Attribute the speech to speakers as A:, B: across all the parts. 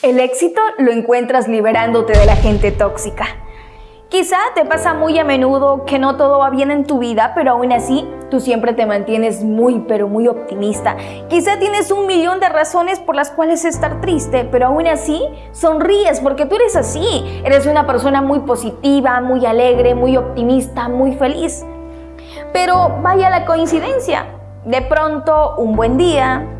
A: El éxito lo encuentras liberándote de la gente tóxica. Quizá te pasa muy a menudo que no todo va bien en tu vida, pero aún así tú siempre te mantienes muy pero muy optimista. Quizá tienes un millón de razones por las cuales estar triste, pero aún así sonríes porque tú eres así. Eres una persona muy positiva, muy alegre, muy optimista, muy feliz. Pero vaya la coincidencia. De pronto, un buen día,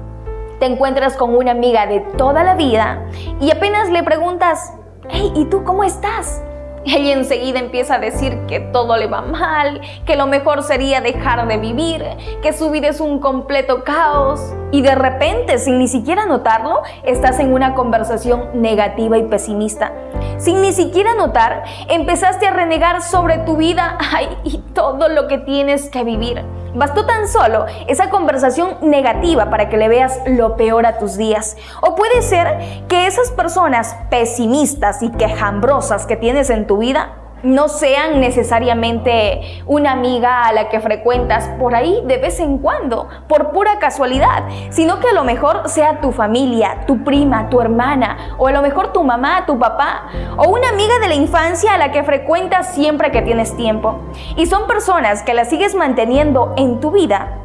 A: te encuentras con una amiga de toda la vida y apenas le preguntas, hey, ¿y tú cómo estás? Ella enseguida empieza a decir que todo le va mal, que lo mejor sería dejar de vivir, que su vida es un completo caos. Y de repente, sin ni siquiera notarlo, estás en una conversación negativa y pesimista. Sin ni siquiera notar, empezaste a renegar sobre tu vida y todo lo que tienes que vivir. Bastó tan solo esa conversación negativa para que le veas lo peor a tus días. O puede ser que esas personas pesimistas y quejambrosas que tienes en tu vida no sean necesariamente una amiga a la que frecuentas por ahí de vez en cuando, por pura casualidad, sino que a lo mejor sea tu familia, tu prima, tu hermana, o a lo mejor tu mamá, tu papá, o una amiga de la infancia a la que frecuentas siempre que tienes tiempo. Y son personas que las sigues manteniendo en tu vida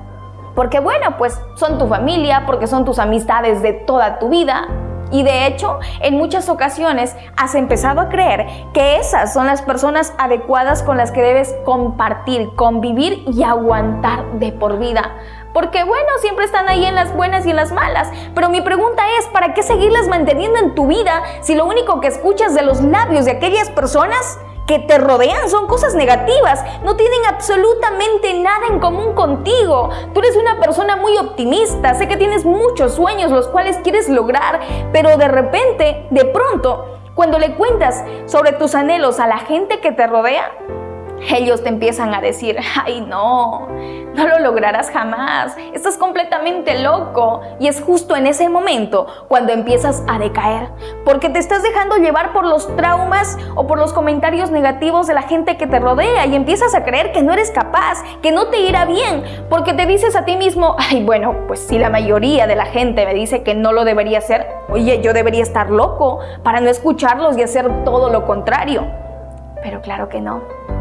A: porque bueno, pues son tu familia, porque son tus amistades de toda tu vida, y de hecho, en muchas ocasiones has empezado a creer que esas son las personas adecuadas con las que debes compartir, convivir y aguantar de por vida. Porque bueno, siempre están ahí en las buenas y en las malas. Pero mi pregunta es, ¿para qué seguirlas manteniendo en tu vida si lo único que escuchas de los labios de aquellas personas que te rodean son cosas negativas, no tienen absolutamente nada en común contigo. Tú eres una persona muy optimista, sé que tienes muchos sueños los cuales quieres lograr, pero de repente, de pronto, cuando le cuentas sobre tus anhelos a la gente que te rodea, ellos te empiezan a decir, ay no, no lo lograrás jamás, estás completamente loco. Y es justo en ese momento cuando empiezas a decaer, porque te estás dejando llevar por los traumas o por los comentarios negativos de la gente que te rodea y empiezas a creer que no eres capaz, que no te irá bien, porque te dices a ti mismo, ay bueno, pues si la mayoría de la gente me dice que no lo debería hacer, oye, yo debería estar loco para no escucharlos y hacer todo lo contrario. Pero claro que no.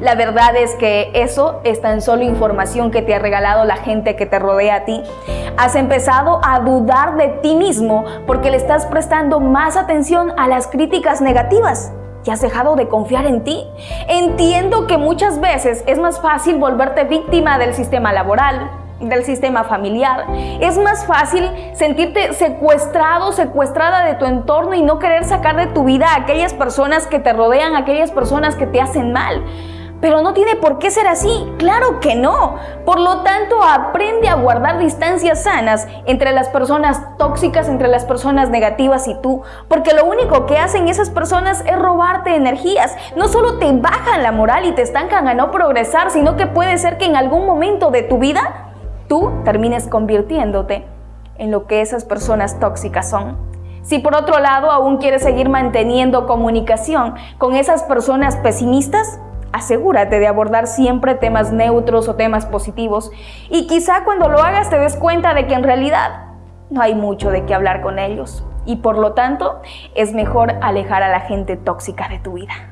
A: La verdad es que eso es tan solo información que te ha regalado la gente que te rodea a ti. Has empezado a dudar de ti mismo porque le estás prestando más atención a las críticas negativas y has dejado de confiar en ti. Entiendo que muchas veces es más fácil volverte víctima del sistema laboral, del sistema familiar. Es más fácil sentirte secuestrado, secuestrada de tu entorno y no querer sacar de tu vida a aquellas personas que te rodean, aquellas personas que te hacen mal. Pero no tiene por qué ser así, claro que no. Por lo tanto, aprende a guardar distancias sanas entre las personas tóxicas, entre las personas negativas y tú, porque lo único que hacen esas personas es robarte energías. No solo te bajan la moral y te estancan a no progresar, sino que puede ser que en algún momento de tu vida tú termines convirtiéndote en lo que esas personas tóxicas son. Si por otro lado aún quieres seguir manteniendo comunicación con esas personas pesimistas, asegúrate de abordar siempre temas neutros o temas positivos y quizá cuando lo hagas te des cuenta de que en realidad no hay mucho de qué hablar con ellos y por lo tanto es mejor alejar a la gente tóxica de tu vida.